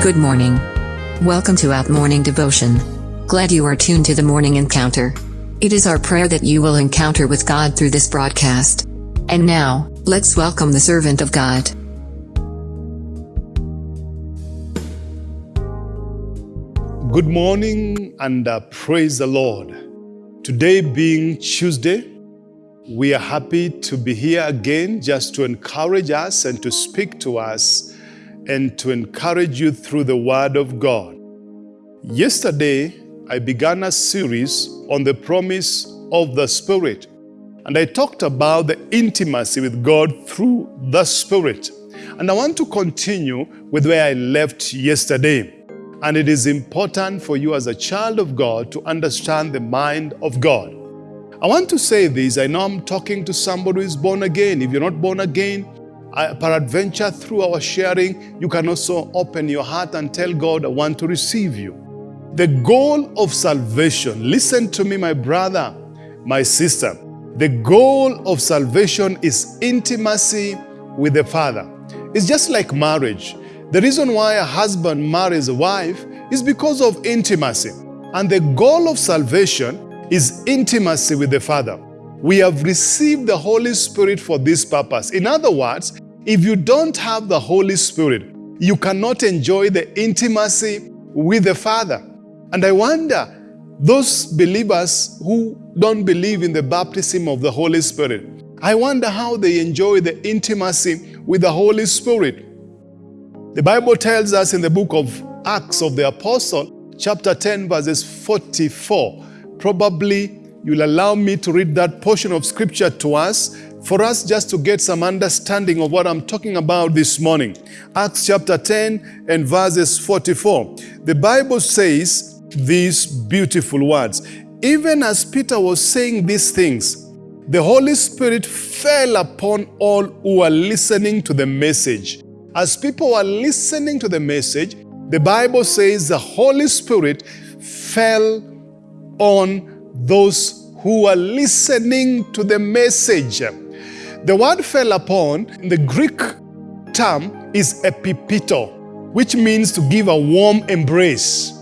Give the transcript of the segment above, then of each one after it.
Good morning. Welcome to Out Morning Devotion. Glad you are tuned to the morning encounter. It is our prayer that you will encounter with God through this broadcast. And now, let's welcome the servant of God. Good morning and uh, praise the Lord. Today being Tuesday, we are happy to be here again just to encourage us and to speak to us and to encourage you through the Word of God. Yesterday, I began a series on the promise of the Spirit, and I talked about the intimacy with God through the Spirit. And I want to continue with where I left yesterday. And it is important for you as a child of God to understand the mind of God. I want to say this. I know I'm talking to somebody who is born again. If you're not born again, Peradventure through our sharing, you can also open your heart and tell God, I want to receive you. The goal of salvation, listen to me, my brother, my sister. The goal of salvation is intimacy with the Father. It's just like marriage. The reason why a husband marries a wife is because of intimacy. And the goal of salvation is intimacy with the Father. We have received the Holy Spirit for this purpose. In other words, if you don't have the Holy Spirit, you cannot enjoy the intimacy with the Father. And I wonder, those believers who don't believe in the baptism of the Holy Spirit, I wonder how they enjoy the intimacy with the Holy Spirit. The Bible tells us in the book of Acts of the Apostle, chapter 10, verses 44. Probably you'll allow me to read that portion of scripture to us for us just to get some understanding of what I'm talking about this morning. Acts chapter 10 and verses 44. The Bible says these beautiful words. Even as Peter was saying these things, the Holy Spirit fell upon all who were listening to the message. As people were listening to the message, the Bible says the Holy Spirit fell on those who were listening to the message. The word fell upon, the Greek term is epipito, which means to give a warm embrace.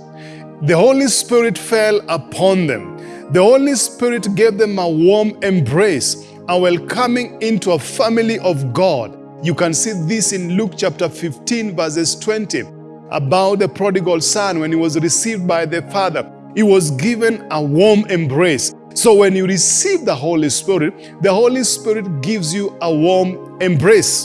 The Holy Spirit fell upon them. The Holy Spirit gave them a warm embrace, a welcoming into a family of God. You can see this in Luke chapter 15 verses 20 about the prodigal son when he was received by the father. He was given a warm embrace. So when you receive the Holy Spirit, the Holy Spirit gives you a warm embrace.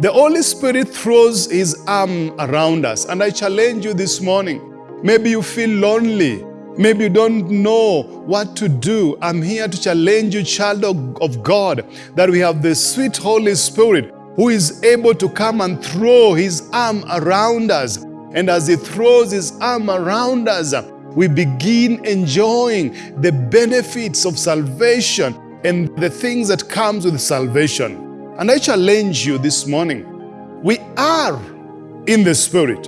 The Holy Spirit throws His arm around us. And I challenge you this morning. Maybe you feel lonely. Maybe you don't know what to do. I'm here to challenge you, child of, God, that we have the sweet Holy Spirit who is able to come and throw His arm around us. And as He throws His arm around us, we begin enjoying the benefits of salvation and the things that comes with salvation. And I challenge you this morning. We are in the Spirit.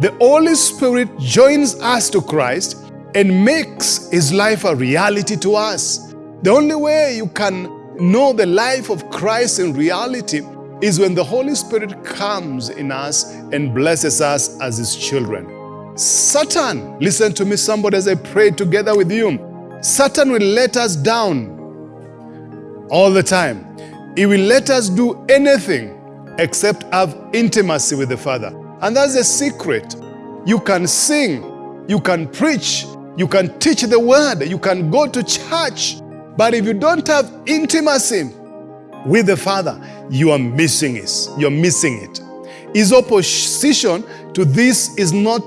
The Holy Spirit joins us to Christ and makes His life a reality to us. The only way you can know the life of Christ in reality is when the Holy Spirit comes in us and blesses us as His children. Satan, listen to me, somebody, as I pray together with you. Satan will let us down all the time. He will let us do anything except have intimacy with the Father. And that's a secret. You can sing, you can preach, you can teach the word, you can go to church. But if you don't have intimacy with the Father, you are missing it. You're missing it. His opposition to this is not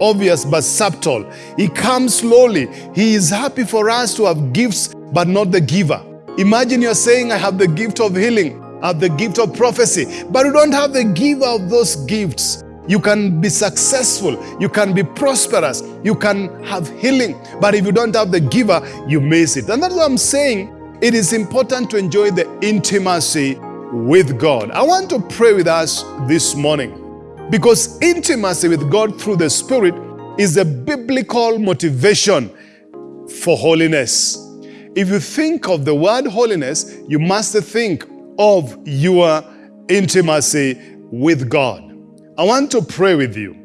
obvious but subtle. He comes slowly. He is happy for us to have gifts, but not the giver. Imagine you're saying, I have the gift of healing, I have the gift of prophecy, but you don't have the giver of those gifts. You can be successful, you can be prosperous, you can have healing, but if you don't have the giver, you miss it. And that's what I'm saying. It is important to enjoy the intimacy with God. I want to pray with us this morning. Because intimacy with God through the Spirit is a biblical motivation for holiness. If you think of the word holiness, you must think of your intimacy with God. I want to pray with you.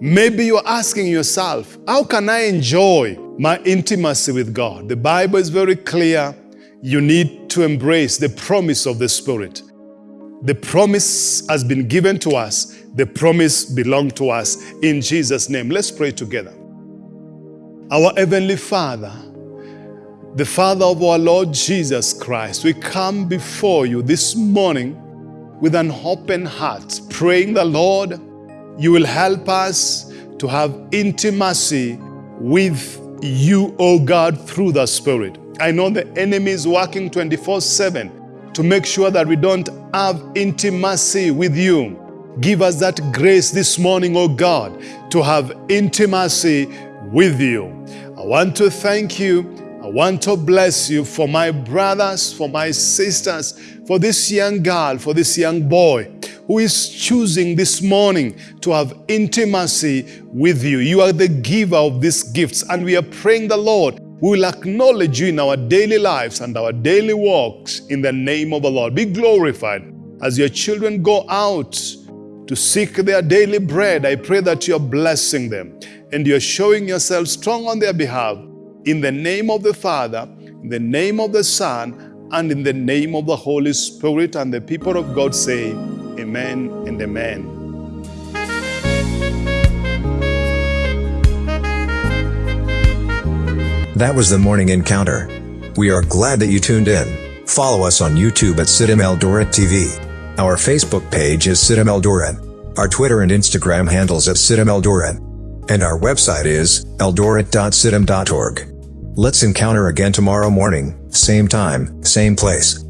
Maybe you're asking yourself, how can I enjoy my intimacy with God? The Bible is very clear. You need to embrace the promise of the Spirit. The promise has been given to us. The promise belongs to us in Jesus' name. Let's pray together. Our Heavenly Father, the Father of our Lord Jesus Christ, we come before you this morning with an open heart, praying the Lord, you will help us to have intimacy with you, O God, through the Spirit. I know the enemy is working 24 7 to make sure that we don't have intimacy with you. Give us that grace this morning, O God, to have intimacy with you. I want to thank you. I want to bless you for my brothers, for my sisters, for this young girl, for this young boy who is choosing this morning to have intimacy with you. You are the giver of these gifts, and we are praying the Lord we will acknowledge you in our daily lives and our daily walks in the name of the Lord. Be glorified as your children go out to seek their daily bread. I pray that you're blessing them and you're showing yourself strong on their behalf in the name of the Father, in the name of the Son, and in the name of the Holy Spirit. And the people of God say, Amen and Amen. That was the morning encounter. We are glad that you tuned in. Follow us on YouTube at CITAM Eldoret TV. Our Facebook page is CITAM Eldoret. Our Twitter and Instagram handles at CITAM Eldoret. And our website is eldoret.citam.org. Let's encounter again tomorrow morning, same time, same place.